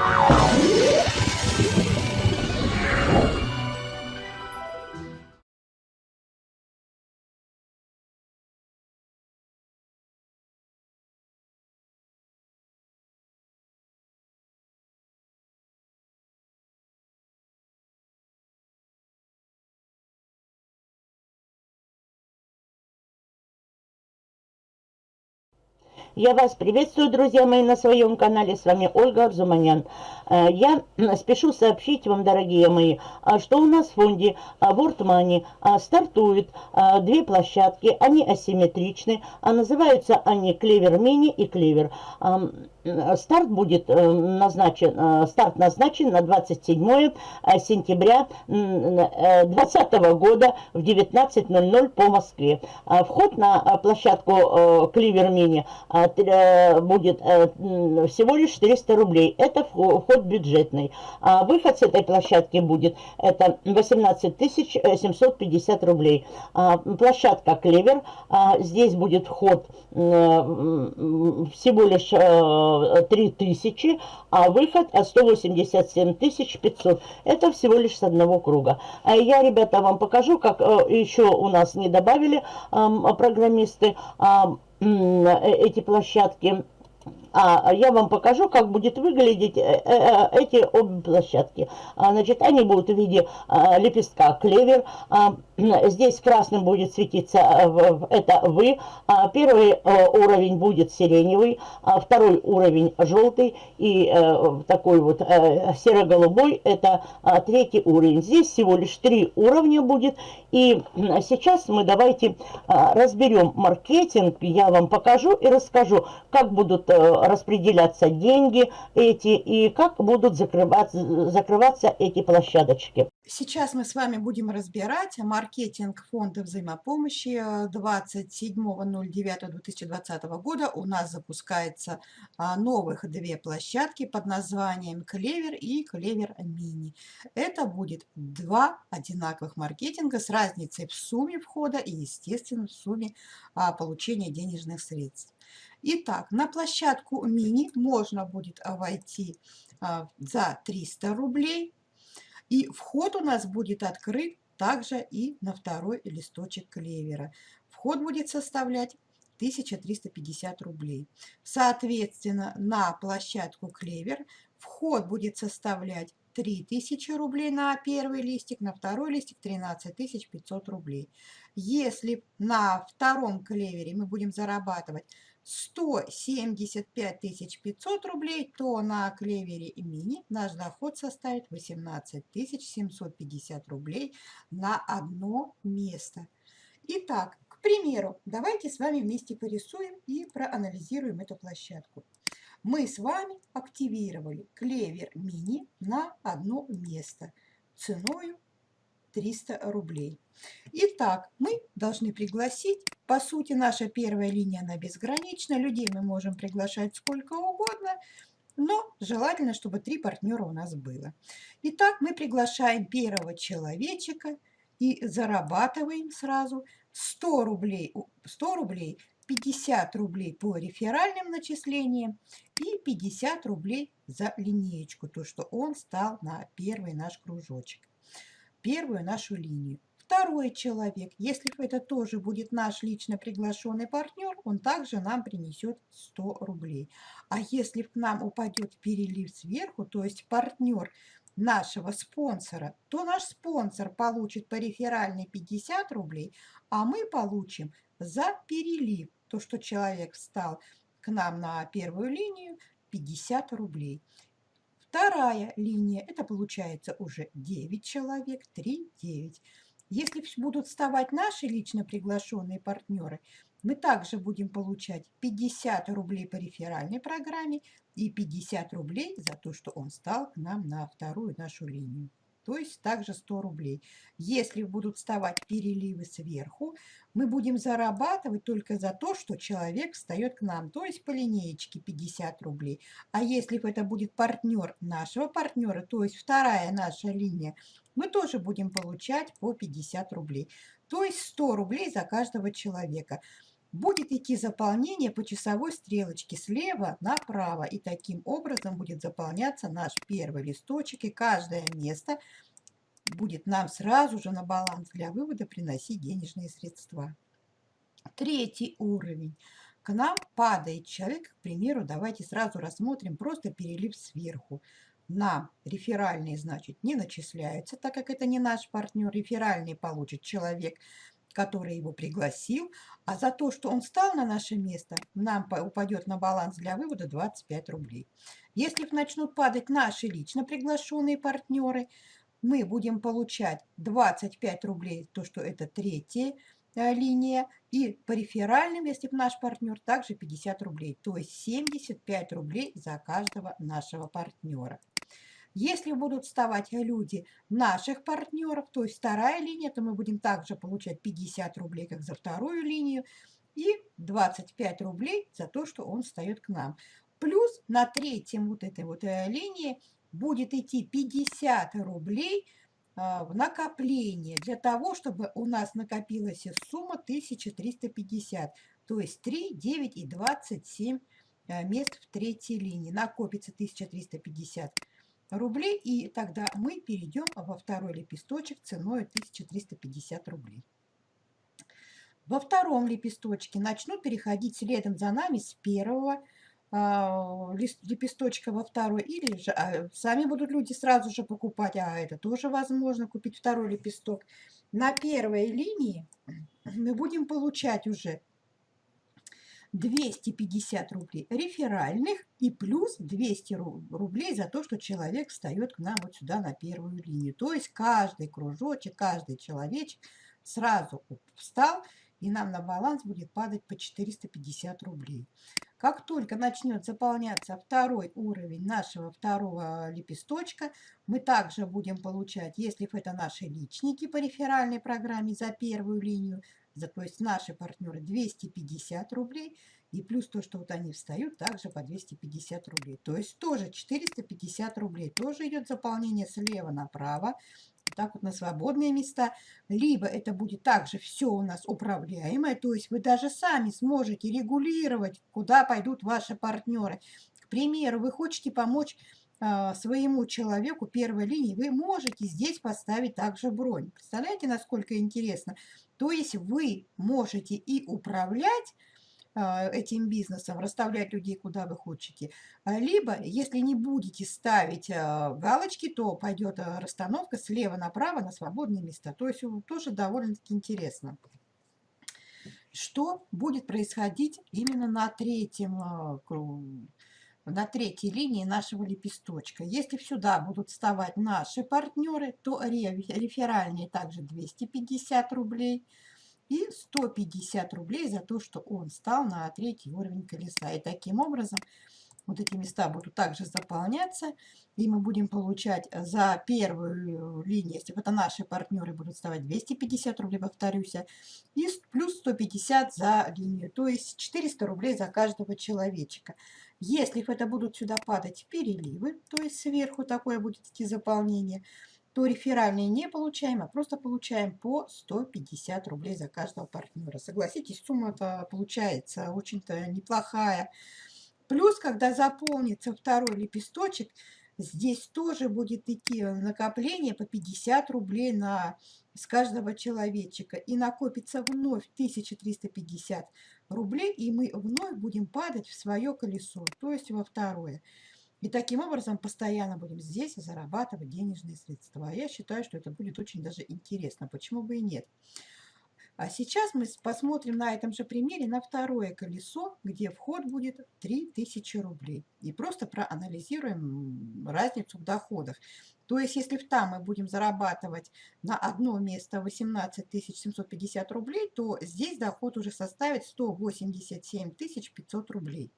Oh. Я вас приветствую, друзья мои, на своем канале. С вами Ольга Арзуманян. Э, я спешу сообщить вам, дорогие мои, э, что у нас в фонде World Money стартуют э, две площадки. Они асимметричны. А называются они Клевер Мини и Клевер. Старт будет назначен, старт назначен на 27 сентября 2020 года в 19.00 по Москве. Вход на площадку Клевер Мини Э, будет э, всего лишь 400 рублей. Это вход бюджетный. А выход с этой площадки будет это 18 750 рублей. А, площадка Клевер. А, здесь будет вход всего лишь 3000, э, а выход 187 500. Это всего лишь с одного круга. Я, ребята, вам покажу, как еще у нас не добавили программисты эти площадки а я вам покажу, как будет выглядеть э, э, э, эти обе площадки. А, значит, они будут в виде а, лепестка клевер. А, здесь красным будет светиться это вы. Первый уровень будет сиреневый, второй уровень желтый и такой вот серо-голубой это третий уровень. Здесь всего лишь три уровня будет. И сейчас мы давайте разберем маркетинг. Я вам покажу и расскажу, как будут распределяться деньги эти и как будут закрываться, закрываться эти площадочки. Сейчас мы с вами будем разбирать маркетинг фонда взаимопомощи 27.09.2020 года. У нас запускается а, новых две площадки под названием Клевер и Клевер Мини. Это будет два одинаковых маркетинга с разницей в сумме входа и, естественно, в сумме а, получения денежных средств. Итак, на площадку мини можно будет войти а, за 300 рублей. И вход у нас будет открыт также и на второй листочек клевера. Вход будет составлять 1350 рублей. Соответственно, на площадку клевер вход будет составлять 3000 рублей на первый листик, на второй листик 13 500 рублей. Если на втором клевере мы будем зарабатывать 175 500 рублей, то на клевере и мини наш доход составит 18 750 рублей на одно место. Итак, к примеру, давайте с вами вместе порисуем и проанализируем эту площадку. Мы с вами активировали клевер мини на одно место ценой 300 рублей. Итак, мы должны пригласить, по сути, наша первая линия, она безгранична, людей мы можем приглашать сколько угодно, но желательно, чтобы три партнера у нас было. Итак, мы приглашаем первого человечка и зарабатываем сразу 100 рублей, 100 рублей 50 рублей по реферальным начислениям и 50 рублей за линеечку, то, что он стал на первый наш кружочек первую нашу линию. Второй человек, если это тоже будет наш лично приглашенный партнер, он также нам принесет 100 рублей. А если к нам упадет перелив сверху, то есть партнер нашего спонсора, то наш спонсор получит по реферальной 50 рублей, а мы получим за перелив, то, что человек встал к нам на первую линию, 50 рублей. Вторая линия, это получается уже 9 человек, 3, 9. Если будут вставать наши лично приглашенные партнеры, мы также будем получать 50 рублей по реферальной программе и 50 рублей за то, что он стал к нам на вторую нашу линию то есть также 100 рублей. Если будут вставать переливы сверху, мы будем зарабатывать только за то, что человек встает к нам, то есть по линеечке 50 рублей. А если это будет партнер нашего партнера, то есть вторая наша линия, мы тоже будем получать по 50 рублей. То есть 100 рублей за каждого человека. Будет идти заполнение по часовой стрелочке слева направо. И таким образом будет заполняться наш первый листочек. И каждое место будет нам сразу же на баланс для вывода приносить денежные средства. Третий уровень. К нам падает человек, к примеру, давайте сразу рассмотрим просто перелив сверху. На реферальные, значит, не начисляются, так как это не наш партнер. Реферальный получит человек, который его пригласил, а за то, что он стал на наше место, нам упадет на баланс для вывода 25 рублей. Если начнут падать наши лично приглашенные партнеры, мы будем получать 25 рублей, то, что это третья э, линия, и по реферальным, если наш партнер, также 50 рублей, то есть 75 рублей за каждого нашего партнера. Если будут вставать люди наших партнеров, то есть вторая линия, то мы будем также получать 50 рублей, как за вторую линию, и 25 рублей за то, что он встает к нам. Плюс на третьем вот этой вот э, линии будет идти 50 рублей а, в накопление для того, чтобы у нас накопилась сумма 1350, то есть 3, 9 и 27 э, мест в третьей линии. Накопится 1350 рублей, и тогда мы перейдем во второй лепесточек ценой 1350 рублей. Во втором лепесточке начнут переходить следом за нами с первого а, лепесточка во второй, или же а, сами будут люди сразу же покупать, а это тоже возможно, купить второй лепесток. На первой линии мы будем получать уже 250 рублей реферальных и плюс 200 рублей за то, что человек встает к нам вот сюда на первую линию. То есть каждый кружочек, каждый человечек сразу встал, и нам на баланс будет падать по 450 рублей. Как только начнет заполняться второй уровень нашего второго лепесточка, мы также будем получать, если это наши личники по реферальной программе за первую линию, за, то есть наши партнеры 250 рублей, и плюс то, что вот они встают, также по 250 рублей. То есть тоже 450 рублей. Тоже идет заполнение слева направо так вот на свободные места, либо это будет также все у нас управляемое, то есть вы даже сами сможете регулировать, куда пойдут ваши партнеры. К примеру, вы хотите помочь своему человеку первой линии, вы можете здесь поставить также бронь. Представляете, насколько интересно? То есть вы можете и управлять, а, этим бизнесом, расставлять людей куда вы хотите. А, либо, если не будете ставить а, галочки, то пойдет расстановка слева направо на свободные места. То есть тоже довольно-таки интересно. Что будет происходить именно на третьем на третьей линии нашего лепесточка. Если сюда будут вставать наши партнеры, то реферальные также 250 рублей – и 150 рублей за то, что он стал на третий уровень колеса. И таким образом вот эти места будут также заполняться, и мы будем получать за первую линию, если это наши партнеры, будут вставать 250 рублей, повторюсь, и плюс 150 за линию, то есть 400 рублей за каждого человечка. Если это будут сюда падать переливы, то есть сверху такое будет идти заполнение, то реферальные не получаем, а просто получаем по 150 рублей за каждого партнера. Согласитесь, сумма-то получается очень-то неплохая. Плюс, когда заполнится второй лепесточек, здесь тоже будет идти накопление по 50 рублей на, с каждого человечка. И накопится вновь 1350 рублей, и мы вновь будем падать в свое колесо, то есть во второе. И таким образом постоянно будем здесь зарабатывать денежные средства. А я считаю, что это будет очень даже интересно. Почему бы и нет? А сейчас мы посмотрим на этом же примере на второе колесо, где вход будет 3000 рублей. И просто проанализируем разницу в доходах. То есть, если в там мы будем зарабатывать на одно место 18 750 рублей, то здесь доход уже составит 187 500 рублей.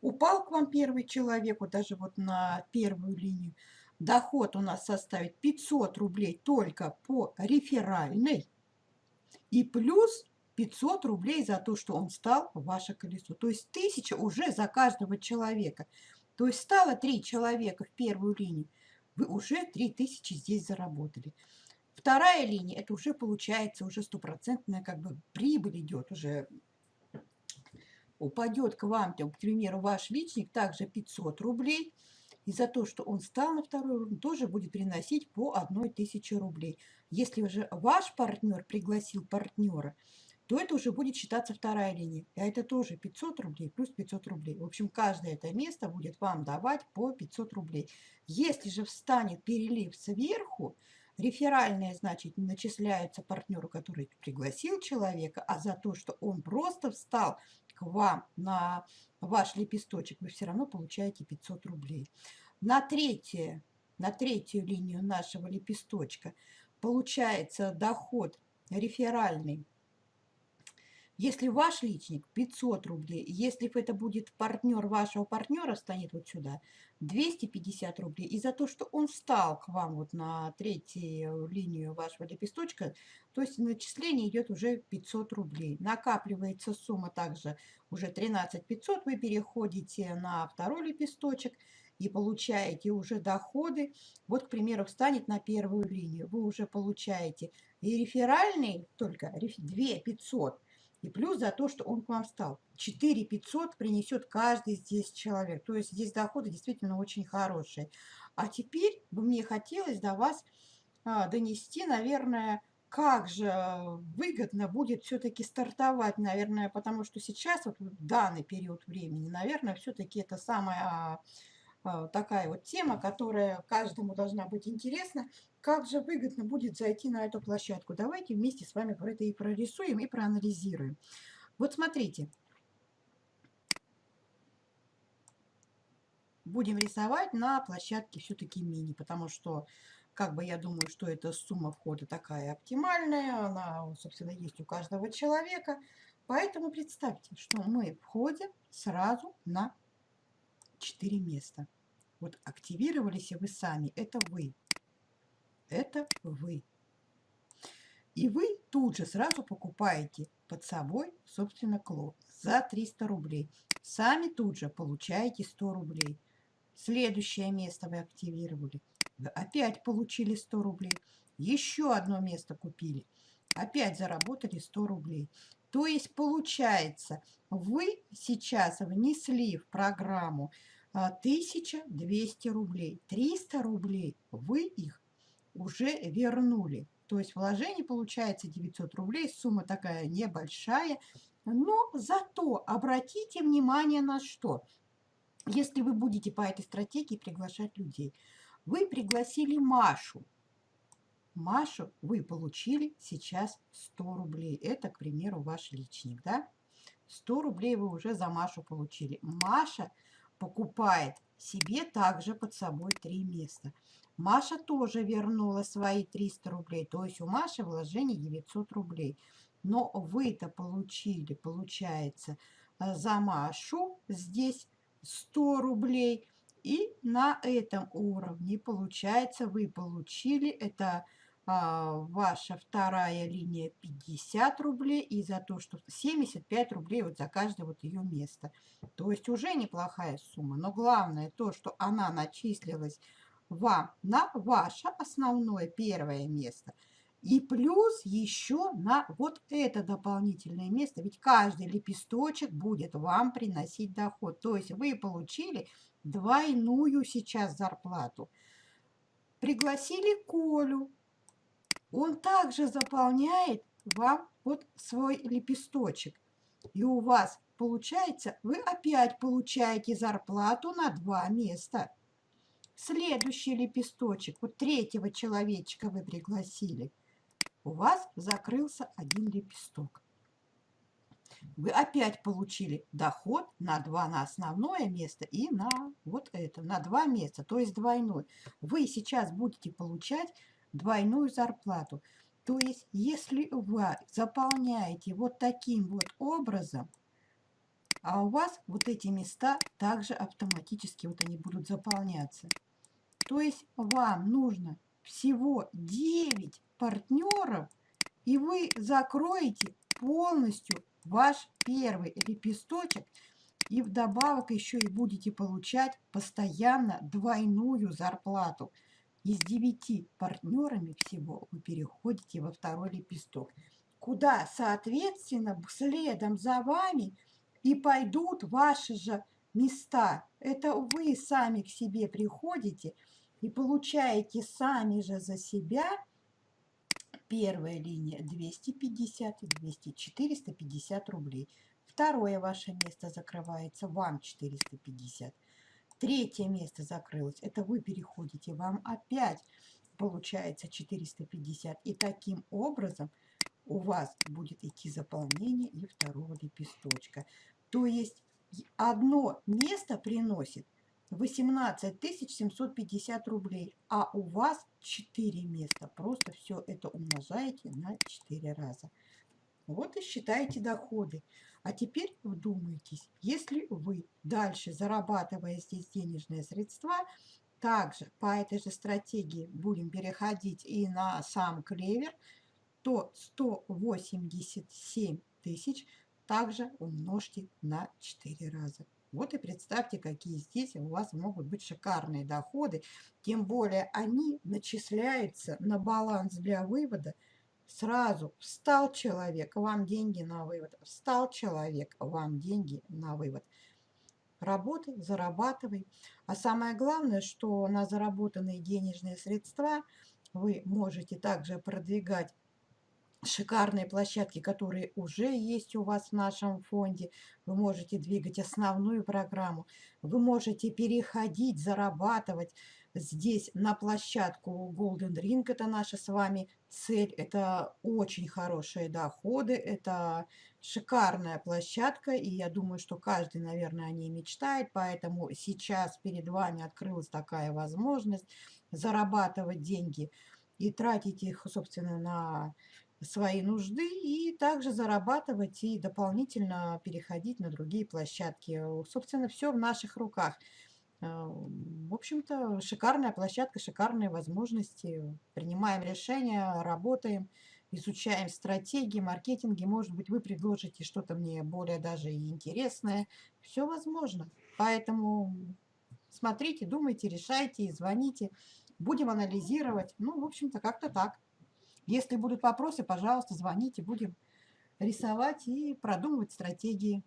Упал к вам первый человек, вот даже вот на первую линию. Доход у нас составит 500 рублей только по реферальной. И плюс 500 рублей за то, что он стал в ваше колесо. То есть 1000 уже за каждого человека. То есть стало 3 человека в первую линию. Вы уже 3000 здесь заработали. Вторая линия, это уже получается уже стопроцентная как бы прибыль идет уже упадет к вам, к примеру, ваш личник также 500 рублей, и за то, что он стал на второй уровень, тоже будет приносить по 1000 рублей. Если уже ваш партнер пригласил партнера, то это уже будет считаться вторая линия. А это тоже 500 рублей плюс 500 рублей. В общем, каждое это место будет вам давать по 500 рублей. Если же встанет перелив сверху, реферальные, значит, начисляются партнеру, который пригласил человека, а за то, что он просто встал вам на ваш лепесточек, вы все равно получаете 500 рублей. На, третье, на третью линию нашего лепесточка получается доход реферальный если ваш личник 500 рублей, если это будет партнер вашего партнера, станет вот сюда 250 рублей. И за то, что он встал к вам вот на третью линию вашего лепесточка, то есть начисление идет уже 500 рублей. Накапливается сумма также уже 13 500, вы переходите на второй лепесточек и получаете уже доходы. Вот, к примеру, встанет на первую линию, вы уже получаете и реферальный только 2 500, и плюс за то, что он к вам встал. 4 500 принесет каждый здесь человек. То есть здесь доходы действительно очень хорошие. А теперь бы мне хотелось до вас а, донести, наверное, как же выгодно будет все-таки стартовать, наверное, потому что сейчас, вот в данный период времени, наверное, все-таки это самая а, такая вот тема, которая каждому должна быть интересна. Как же выгодно будет зайти на эту площадку? Давайте вместе с вами это и прорисуем, и проанализируем. Вот смотрите. Будем рисовать на площадке все-таки мини, потому что, как бы я думаю, что эта сумма входа такая оптимальная, она, собственно, есть у каждого человека. Поэтому представьте, что мы входим сразу на 4 места. Вот активировались вы сами, это вы. Это вы. И вы тут же сразу покупаете под собой, собственно, клон за 300 рублей. Сами тут же получаете 100 рублей. Следующее место вы активировали. Вы опять получили 100 рублей. Еще одно место купили. Опять заработали 100 рублей. То есть получается, вы сейчас внесли в программу 1200 а, рублей. 300 рублей вы их уже вернули. То есть вложение получается 900 рублей. Сумма такая небольшая. Но зато обратите внимание на что. Если вы будете по этой стратегии приглашать людей. Вы пригласили Машу. Машу вы получили сейчас 100 рублей. Это, к примеру, ваш личник, да? 100 рублей вы уже за Машу получили. Маша покупает себе также под собой три места. Маша тоже вернула свои 300 рублей, то есть у Маши вложение 900 рублей. Но вы-то получили, получается, э, за Машу здесь 100 рублей. И на этом уровне, получается, вы получили, это ваша вторая линия 50 рублей и за то, что 75 рублей вот за каждое вот ее место. То есть уже неплохая сумма. Но главное то, что она начислилась вам на ваше основное первое место. И плюс еще на вот это дополнительное место. Ведь каждый лепесточек будет вам приносить доход. То есть вы получили двойную сейчас зарплату. Пригласили Колю он также заполняет вам вот свой лепесточек. И у вас получается, вы опять получаете зарплату на два места. Следующий лепесточек, вот третьего человечка вы пригласили. У вас закрылся один лепесток. Вы опять получили доход на два, на основное место и на вот это, на два места, то есть двойной. Вы сейчас будете получать двойную зарплату. То есть, если вы заполняете вот таким вот образом, а у вас вот эти места также автоматически вот они будут заполняться. То есть вам нужно всего 9 партнеров, и вы закроете полностью ваш первый лепесточек, и вдобавок еще и будете получать постоянно двойную зарплату. Из девяти партнерами всего вы переходите во второй лепесток, куда, соответственно, следом за вами и пойдут ваши же места. Это вы сами к себе приходите и получаете сами же за себя первая линия 250 и 200, 450 рублей. Второе ваше место закрывается, вам 450. Третье место закрылось, это вы переходите, вам опять получается 450. И таким образом у вас будет идти заполнение и второго лепесточка. То есть одно место приносит 18 750 рублей, а у вас 4 места. Просто все это умножаете на 4 раза. Вот и считаете доходы. А теперь вдумайтесь, если вы дальше, зарабатывая здесь денежные средства, также по этой же стратегии будем переходить и на сам клевер, то 187 тысяч также умножьте на 4 раза. Вот и представьте, какие здесь у вас могут быть шикарные доходы. Тем более они начисляются на баланс для вывода сразу. Встал человек, вам деньги на вывод. Встал человек, вам деньги на вывод. Работай, зарабатывай. А самое главное, что на заработанные денежные средства вы можете также продвигать шикарные площадки, которые уже есть у вас в нашем фонде. Вы можете двигать основную программу. Вы можете переходить, зарабатывать здесь на площадку Golden Ring. Это наша с вами цель. Это очень хорошие доходы. Это шикарная площадка. И я думаю, что каждый, наверное, о ней мечтает. Поэтому сейчас перед вами открылась такая возможность зарабатывать деньги и тратить их, собственно, на свои нужды и также зарабатывать и дополнительно переходить на другие площадки. Собственно, все в наших руках. Э, в общем-то, шикарная площадка, шикарные возможности. Принимаем решения, работаем, изучаем стратегии, маркетинги. Может быть, вы предложите что-то мне более даже интересное. Все возможно. Поэтому смотрите, думайте, решайте, звоните. Будем анализировать. Ну, в общем-то, как-то так. Если будут вопросы, пожалуйста, звоните, будем рисовать и продумывать стратегии.